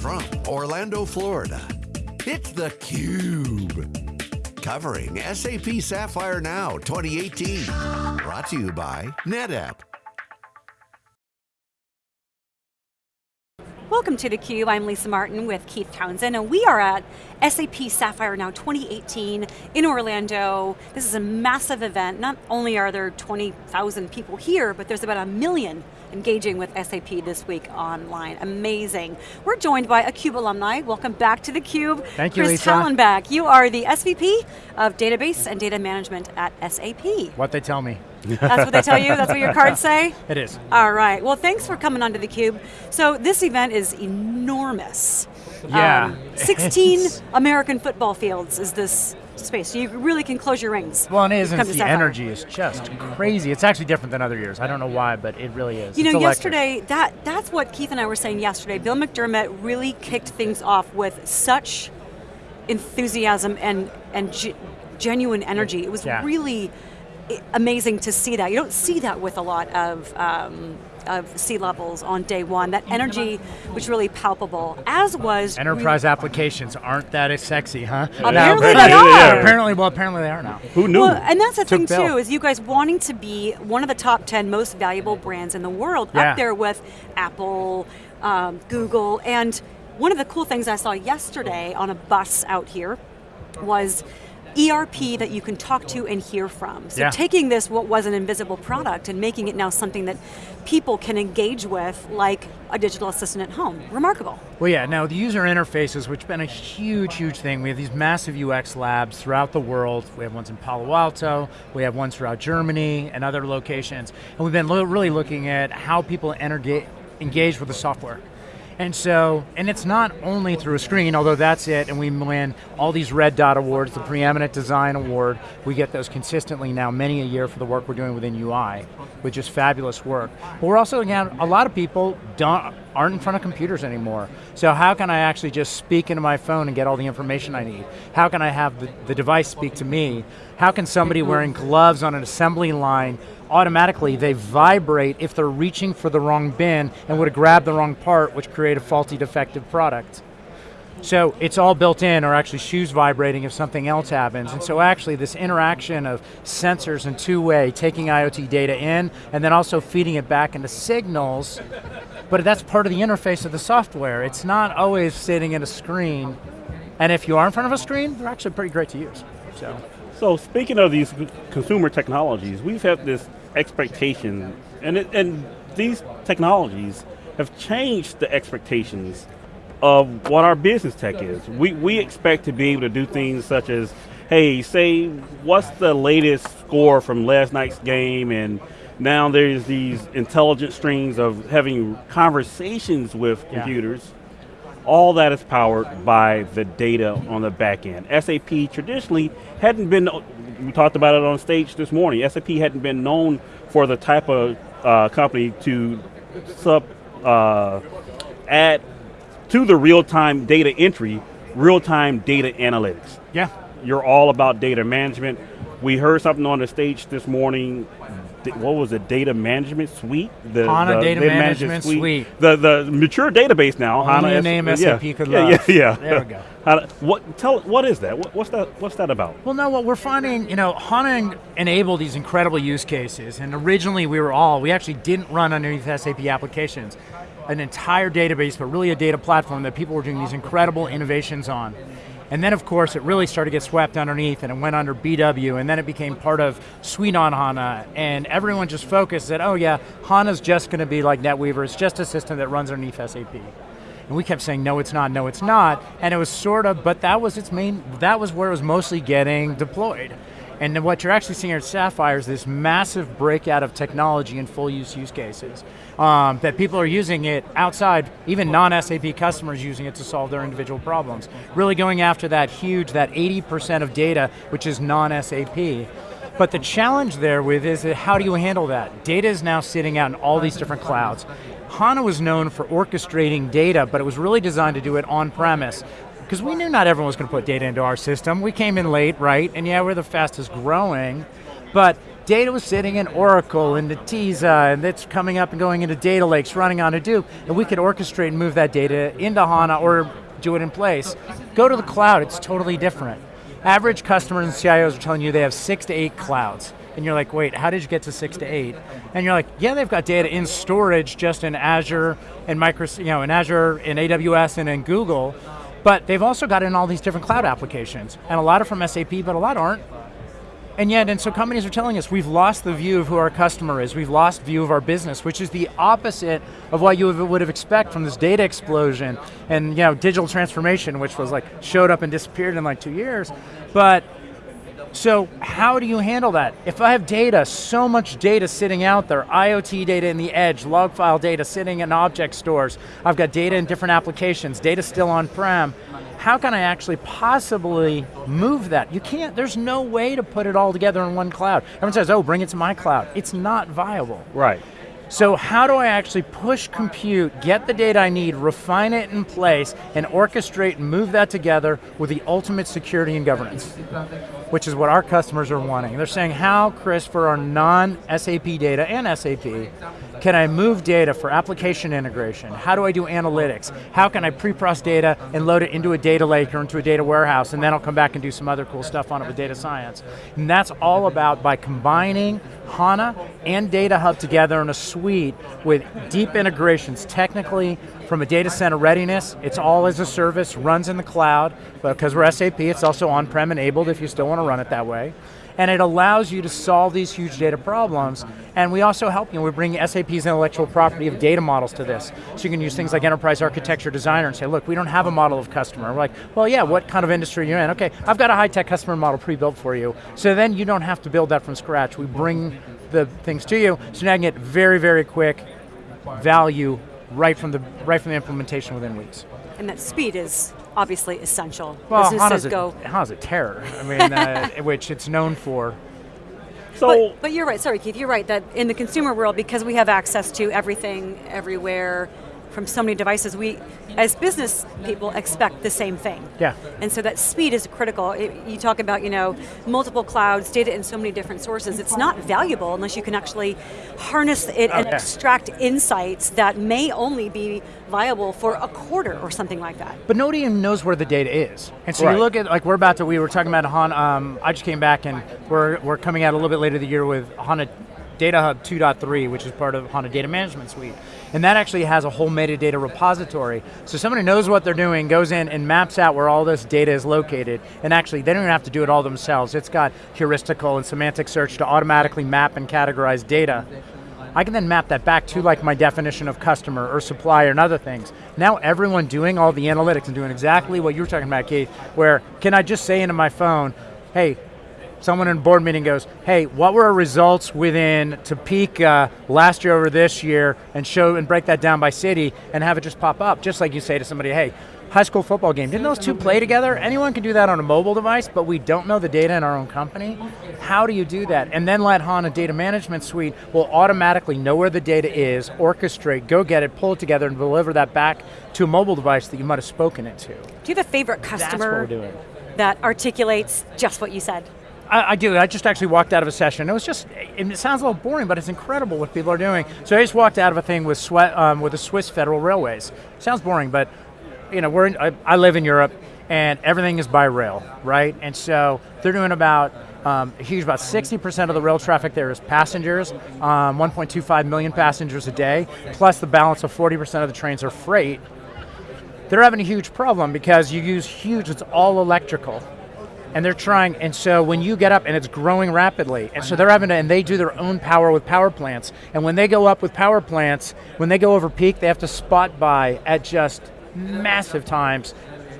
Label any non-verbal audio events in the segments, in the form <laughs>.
from Orlando, Florida, it's theCUBE. Covering SAP Sapphire Now 2018. Brought to you by NetApp. Welcome to theCUBE, I'm Lisa Martin with Keith Townsend, and we are at SAP Sapphire Now 2018 in Orlando. This is a massive event. Not only are there 20,000 people here, but there's about a million engaging with SAP this week online. Amazing. We're joined by a CUBE alumni. Welcome back to theCUBE. Thank you, Chris Lisa. Hallenbeck, you are the SVP of Database and Data Management at SAP. What they tell me. That's what they tell you? That's what your cards say? <laughs> It is. All right, well thanks for coming onto theCUBE. So this event is enormous. Yeah. Um, 16 <laughs> American football fields is this space, so you really can close your rings. Well, it is, and the energy is just crazy. It's actually different than other years. I don't know why, but it really is. You It's know, electric. yesterday, that, that's what Keith and I were saying yesterday. Bill McDermott really kicked things off with such enthusiasm and, and ge- genuine energy. It was Yeah. really amazing to see that. You don't see that with a lot of, um, of C-levels on day one. That energy was really palpable, as was Enterprise applications aren't that as sexy, huh? Apparently Now, they are. Apparently, well, apparently they are now. Who knew? Well, and that's the thing Bill. too, is you guys wanting to be one of the top 10 most valuable brands in the world, Yeah. up there with Apple, um, Google, and one of the cool things I saw yesterday on a bus out here was ERP that you can talk to and hear from. So Yeah. taking this, what was an invisible product, and making it now something that people can engage with, like a digital assistant at home. Remarkable. Well, yeah, now the user interfaces, which has been a huge, huge thing. We have these massive UX labs throughout the world. We have ones in Palo Alto, we have ones throughout Germany and other locations. And we've been lo really looking at how people engage with the software. And so, and it's not only through a screen, although that's it, and we win all these Red Dot Awards, the Preeminent Design Award. We get those consistently now, many a year for the work we're doing within UI, which is fabulous work. But we're also, again, a lot of people don't, aren't in front of computers anymore. So how can I actually just speak into my phone and get all the information I need? How can I have the, the device speak to me? How can somebody wearing gloves on an assembly line automatically they vibrate if they're reaching for the wrong bin and would have grabbed the wrong part, which create a faulty defective product. So it's all built in, or actually shoes vibrating if something else happens. And so actually this interaction of sensors and two-way, taking IoT data in, and then also feeding it back into signals, but that's part of the interface of the software. It's not always sitting in a screen. And if you are in front of a screen, they're actually pretty great to use, so. So speaking of these consumer technologies, we've had this expectation, and, it, and these technologies have changed the expectations of what our business tech is. We, we expect to be able to do things such as, hey, say, what's the latest score from last night's game, and now there's these intelligent strings of having conversations with Yeah. computers. All that is powered by the data on the back end. SAP traditionally hadn't been, we talked about it on stage this morning, SAP hadn't been known for the type of uh, company to sub, uh, add to the real-time data entry, real-time data analytics. Yeah. You're all about data management. We heard something on the stage this morning. What was it? Data management suite. The, HANA the Data Management Suite. The the mature database now. Only HANA a S- name yeah, SAP could yeah, love. Yeah, yeah. There we go. <laughs> HANA- what? Tell what is that? What, what's that? What's that about? Well, no, what we're finding, you know, HANA enabled these incredible use cases, and originally we were all, we actually didn't run underneath SAP applications. An entire database, but really a data platform that people were doing these incredible innovations on. And then of course it really started to get swept underneath and it went under BW and then it became part of Suite on HANA and everyone just focused that, oh yeah, HANA's just going to be like NetWeaver, it's just a system that runs underneath SAP. And we kept saying, no, it's not, no, it's not. And it was sort of, but that was its main, that was where it was mostly getting deployed. And then what you're actually seeing here at Sapphire is this massive breakout of technology and full use use cases. Um, that people are using it outside, even non-SAP customers using it to solve their individual problems. Really going after that huge, that 80% of data, which is non-SAP. But the challenge there with is how do you handle that? Data is now sitting out in all these different clouds. HANA was known for orchestrating data, but it was really designed to do it on-premise. Because we knew not everyone was going to put data into our system. We came in late, right? And yeah, we're the fastest growing. But data was sitting in Oracle and Netezza, and it's coming up and going into data lakes, running on Hadoop, and we could orchestrate and move that data into HANA or do it in place. Go to the cloud, it's totally different. Average customers and CIOs are telling you they have six to eight clouds. And you're like, wait, how did you get to six to eight? And you're like, yeah, they've got data in storage just in Azure and Microsoft, you know, in Azure, in AWS, and in Google, but they've also got in all these different cloud applications. And a lot are from SAP, but a lot aren't. And yet, and so companies are telling us we've lost the view of who our customer is, we've lost view of our business, which is the opposite of what you would have expected from this data explosion and you know, digital transformation, which was like, showed up and disappeared in like two years. But so how do you handle that? If I have data, so much data sitting out there, IoT data in the edge, log file data sitting in object stores, I've got data in different applications, data still on-prem, how can I actually possibly move that? You can't, there's no way to put it all together in one cloud. Everyone says, oh, bring it to my cloud. It's not viable. Right. So how do I actually push compute, get the data I need, refine it in place, and orchestrate and move that together with the ultimate security and governance? Which is what our customers are wanting. They're saying, how, Chris, for our non-SAP data and SAP, can I move data for application integration? How do I do analytics? How can I pre-process data and load it into a data lake or into a data warehouse, and then I'll come back and do some other cool stuff on it with data science. And that's all about by combining HANA and Data Hub together in a suite with deep integrations technically from a data center readiness, it's all as a service, runs in the cloud, but because we're SAP, it's also on-prem enabled if you still want to run it that way and it allows you to solve these huge data problems. And we also help, you know, we bring SAP's intellectual property of data models to this. So you can use things like Enterprise Architecture Designer and say, look, we don't have a model of customer. We're like, well yeah, what kind of industry you're in? Okay, I've got a high-tech customer model pre-built for you. So then you don't have to build that from scratch. We bring the things to you, so now you get very, very quick value right from the, right from the implementation within weeks. And that speed is obviously essential. Well, Businesses HANA's go. a, HANA's a terror, I mean, <laughs> uh, which it's known for. So, But, but you're right, sorry Keith, you're right that in the consumer world, because we have access to everything, everywhere, from so many devices, we, as business people, expect the same thing. Yeah. And so that speed is critical. It, you talk about, you know, multiple clouds, data in so many different sources. It's not valuable unless you can actually harness it and extract insights that may only be viable for a quarter or something like that. But nobody even knows where the data is. And so Right. you look at, like we're about to, we were talking about HANA, um, I just came back and we're, we're coming out a little bit later the year with HANA Data Hub 2.3, which is part of HANA Data Management Suite. And that actually has a whole metadata repository. So somebody knows what they're doing, goes in and maps out where all this data is located, and actually they don't even have to do it all themselves. It's got heuristical and semantic search to automatically map and categorize data. I can then map that back to like my definition of customer or supplier and other things. Now everyone doing all the analytics and doing exactly what you were talking about, Keith, where can I just say into my phone, hey, someone in a board meeting goes, hey, what were our results within Topeka last year over this year and show and break that down by city and have it just pop up, just like you say to somebody, hey, high school football game, didn't those two play together? Anyone can do that on a mobile device, but we don't know the data in our own company. How do you do that? And then let HANA Data Management Suite will automatically know where the data is, orchestrate, go get it, pull it together and deliver that back to a mobile device that you might have spoken it to. Do you have a favorite That's what customer we're doing. that articulates just what you said? I, I do. I just actually walked out of a session. It was just, it sounds a little boring, but it's incredible what people are doing. So I just walked out of a thing with sweat, um, with the Swiss Federal Railways. Sounds boring, but you know, we're in, I, I live in Europe, and everything is by rail, right? And so they're doing about um, huge, about 60% of the rail traffic there is passengers, um, 1.25 million passengers a day, plus the balance of 40% of the trains are freight. They're having a huge problem because you use huge, it's all electrical and they're trying, and so when you get up, and it's growing rapidly, and so they're having to, and they do their own power with power plants, and when they go up with power plants, when they go over peak, they have to spot buy at just massive times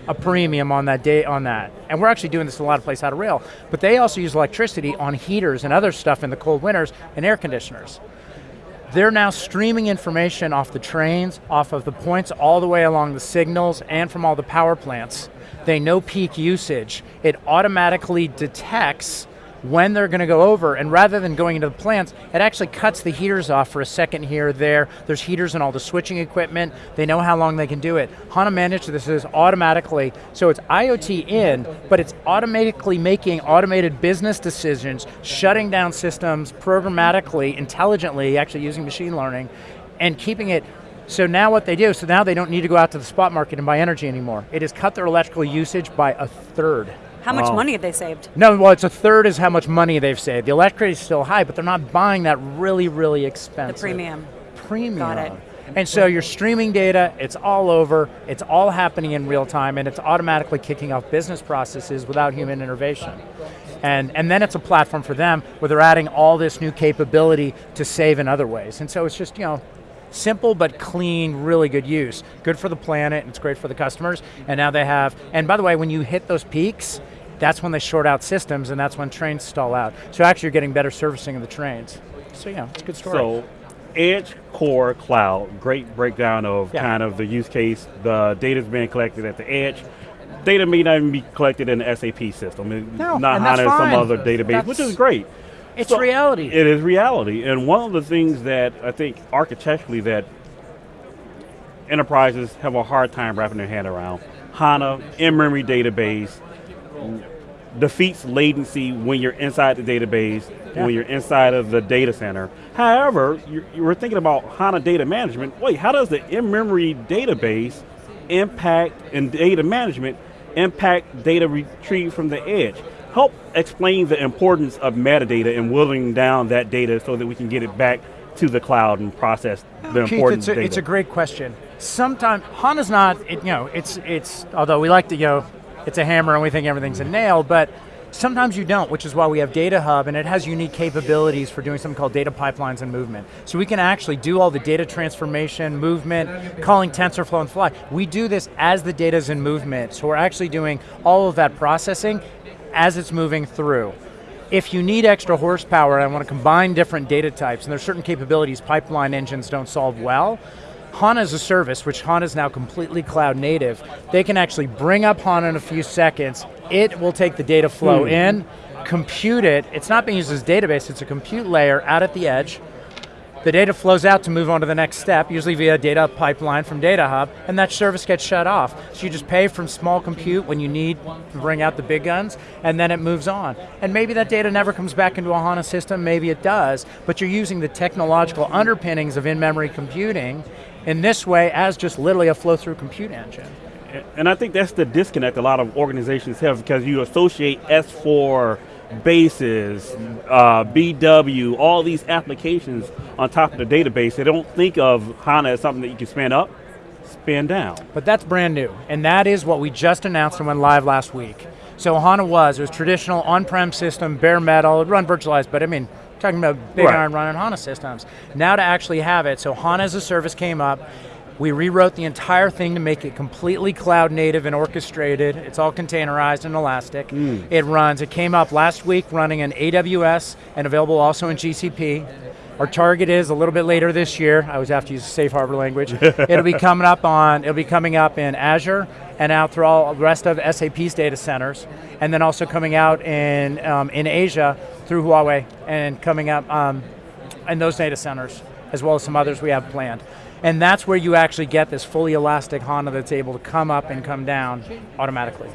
a premium on that day on that. And we're actually doing this in a lot of places out of rail, but they also use electricity on heaters and other stuff in the cold winters and air conditioners. They're now streaming information off the trains, off of the points all the way along the signals and from all the power plants. They know peak usage. It automatically detects when they're going to go over, and rather than going into the plants, it actually cuts the heaters off for a second here there. There's heaters and all the switching equipment. They know how long they can do it. HANA managed this is automatically, so it's IoT in, but it's automatically making automated business decisions, shutting down systems programmatically, intelligently, actually using machine learning, and keeping it so now what they do, so now they don't need to go out to the spot market and buy energy anymore. It has cut their electrical usage by a third. How much Wow. money have they saved? No, well, it's a third is how much money they've saved. The electricity is still high, but they're not buying that really, really The expensive. premium. Premium. Got it. And so you're streaming data, it's all over, it's all happening in real time, and it's automatically kicking off business processes without human intervention. And, and then it's a platform for them where they're adding all this new capability to save in other ways. And so it's just, you know, simple but clean, really good use. Good for the planet, and it's great for the customers. And now they have, and by the way, when you hit those peaks, that's when they short out systems and that's when trains stall out. So actually you're getting better servicing of the trains. So yeah, it's a good story. So, Edge Core Cloud, great breakdown of Yeah. kind of the use case. The data's being collected at the edge. Data may not even be collected in the SAP system. No, not and that's or some other database, which is great. It's So, reality. It is reality. And one of the things that I think architecturally that enterprises have a hard time wrapping their hand around, HANA, in-memory database, defeats latency when you're inside the database, Yeah. when you're inside of the data center. However, you, you were thinking about HANA data management. Wait, how does the in-memory database impact and data management impact data retrieved from the edge? Help explain the importance of metadata and whittling down that data so that we can get it back to the cloud and process the Keith, important it's a, data. it's a great question. Sometimes HANA's not, it, you know, it's it's although we like to go, it's a hammer and we think everything's a nail, but sometimes you don't, which is why we have Data Hub and it has unique capabilities for doing something called data pipelines and movement. So we can actually do all the data transformation, movement, calling TensorFlow and fly. We do this as the data's in movement, so we're actually doing all of that processing as it's moving through. If you need extra horsepower and I want to combine different data types, and there's certain capabilities pipeline engines don't solve well, HANA is a service, which HANA is now completely cloud native, they can actually bring up HANA in a few seconds, it will take the data flow hmm. in, compute it, it's not being used as a database, it's a compute layer out at the edge, the data flows out to move on to the next step, usually via data pipeline from Data Hub, and that service gets shut off. So you just pay from small compute when you need to bring out the big guns, and then it moves on. And maybe that data never comes back into a HANA system, maybe it does, but you're using the technological underpinnings of in-memory computing in this way as just literally a flow-through compute engine. And I think that's the disconnect a lot of organizations have because you associate S4 bases, uh, BW, all these applications on top of the database. They don't think of HANA as something that you can spin up, spin down. But that's brand new, and that is what we just announced and went live last week. So HANA was, it was traditional on-prem system, bare metal, it run virtualized, but I mean, talking about big Right. iron running HANA systems. Now to actually have it, so HANA as a service came up, we rewrote the entire thing to make it completely cloud native and orchestrated. It's all containerized and elastic. It runs, it came up last week running in AWS and available also in GCP. Our target is a little bit later this year. I always have to use safe harbor language. <laughs> it'll be coming up on. It'll be coming up in Azure and out through all the rest of SAP's data centers, and then also coming out in um, in Asia through Huawei and coming up um, in those data centers, as well as some others we have planned. And that's where you actually get this fully elastic HANA that's able to come up and come down automatically.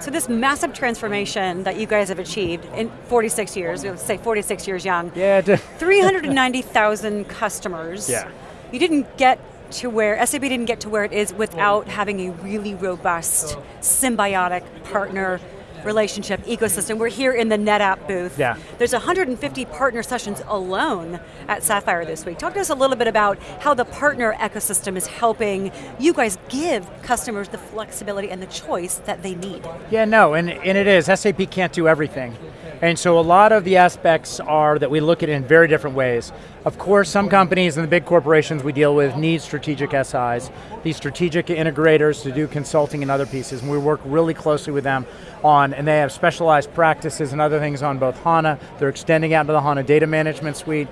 So this massive transformation that you guys have achieved in 46 years, let's say 46 years young, Yeah. <laughs> 390,000 customers. Yeah. You didn't get to where, SAP didn't get to where it is without having a really robust, symbiotic partner relationship ecosystem. We're here in the NetApp booth. Yeah. There's 150 partner sessions alone at Sapphire this week. Talk to us a little bit about how the partner ecosystem is helping you guys give customers the flexibility and the choice that they need. Yeah, no, and, and it is. SAP can't do everything. And so a lot of the aspects are that we look at in very different ways. Of course, some companies and the big corporations we deal with need strategic SIs, these strategic integrators to do consulting and other pieces, and we work really closely with them on, and they have specialized practices and other things on both HANA, they're extending out to the HANA data management suite.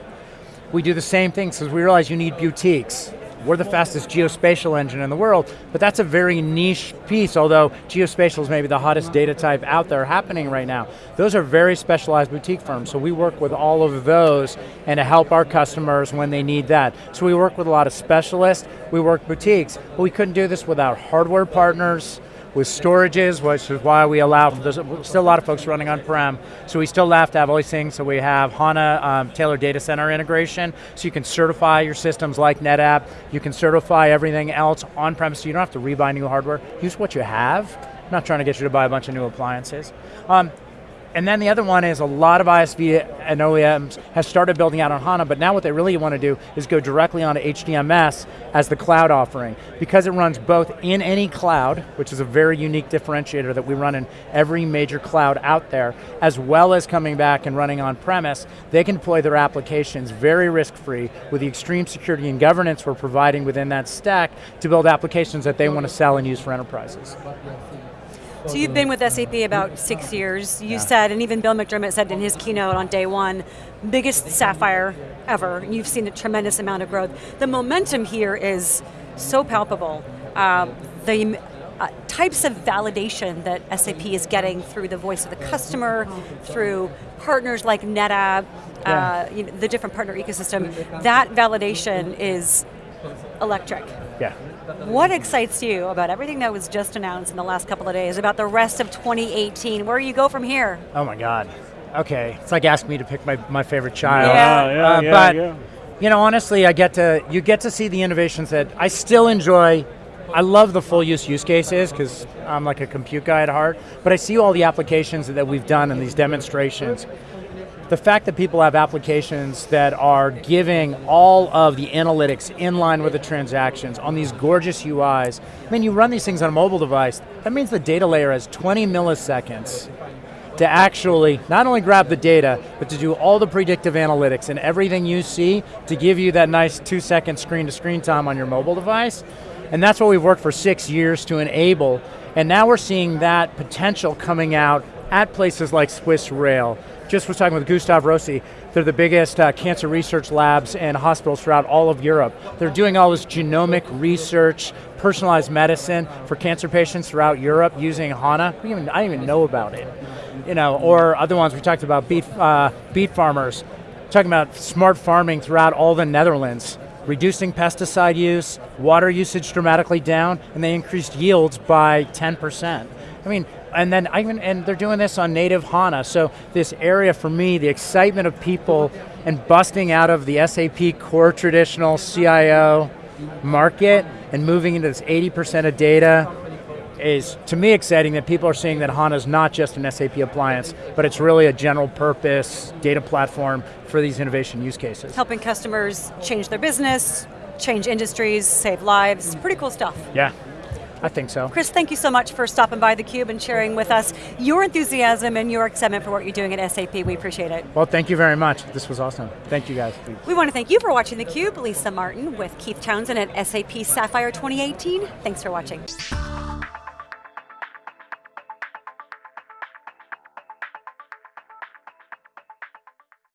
We do the same thing because we realize you need boutiques. We're the fastest geospatial engine in the world, but that's a very niche piece, although geospatial is maybe the hottest data type out there happening right now. Those are very specialized boutique firms, so we work with all of those and to help our customers when they need that. So we work with a lot of specialists, we work boutiques, but we couldn't do this without hardware partners, with storages, which is why we allow, there's still a lot of folks running on-prem, so we still have to have things, so we have HANA um, tailored data center integration, so you can certify your systems like NetApp, you can certify everything else on-premise, so you don't have to rebuy new hardware, use what you have. I'm not trying to get you to buy a bunch of new appliances. Um, and then the other one is a lot of ISV and OEMs have started building out on HANA, but now what they really want to do is go directly onto HDMS as the cloud offering. Because it runs both in any cloud, which is a very unique differentiator that we run in every major cloud out there, as well as coming back and running on premise, they can deploy their applications very risk-free with the extreme security and governance we're providing within that stack to build applications that they want to sell and use for enterprises. So you've been with SAP about six years. You Yeah. said, and even Bill McDermott said in his keynote on day one, biggest Sapphire ever. And you've seen a tremendous amount of growth. The momentum here is so palpable. Um, the uh, types of validation that SAP is getting through the voice of the customer, through partners like NetApp, Yeah. uh, you know, the different partner ecosystem, that validation is electric. Yeah. What excites you about everything that was just announced in the last couple of days, about the rest of 2018? Where do you go from here? Oh my God. Okay, it's like asking me to pick my, my favorite child. Yeah. yeah, Uh, yeah, but yeah. you know, honestly, I get to you get to see the innovations that I still enjoy. I love the full use use cases because I'm like a compute guy at heart. But I see all the applications that we've done in these demonstrations. The fact that people have applications that are giving all of the analytics in line with the transactions on these gorgeous UIs. I mean, you run these things on a mobile device. That means the data layer has 20 milliseconds to actually not only grab the data, but to do all the predictive analytics and everything you see to give you that nice two second screen to screen time on your mobile device. And that's what we've worked for six years to enable. And now we're seeing that potential coming out at places like Swiss Rail. Just was talking with Gustave Roussy. They're the biggest uh, cancer research labs and hospitals throughout all of Europe. They're doing all this genomic research, personalized medicine for cancer patients throughout Europe using HANA. Even, I didn't even know about it. You know, or other ones we talked about, beet, uh, beet farmers, talking about smart farming throughout all the Netherlands, reducing pesticide use, water usage dramatically down, and they increased yields by 10%. I mean, and then I even, and they're doing this on native HANA, so this area for me, the excitement of people and busting out of the SAP core traditional CIO market and moving into this 80% of data is, to me, exciting that people are seeing that HANA is not just an SAP appliance, but it's really a general purpose data platform for these innovation use cases. Helping customers change their business, change industries, save lives. Pretty cool stuff. Yeah, I think so. Chris, thank you so much for stopping by theCUBE and sharing with us your enthusiasm and your excitement for what you're doing at SAP. We appreciate it. Well, thank you very much. This was awesome. Thank you guys. We want to thank you for watching theCUBE. Lisa Martin with Keith Townsend at SAP Sapphire 2018. Thanks for watching.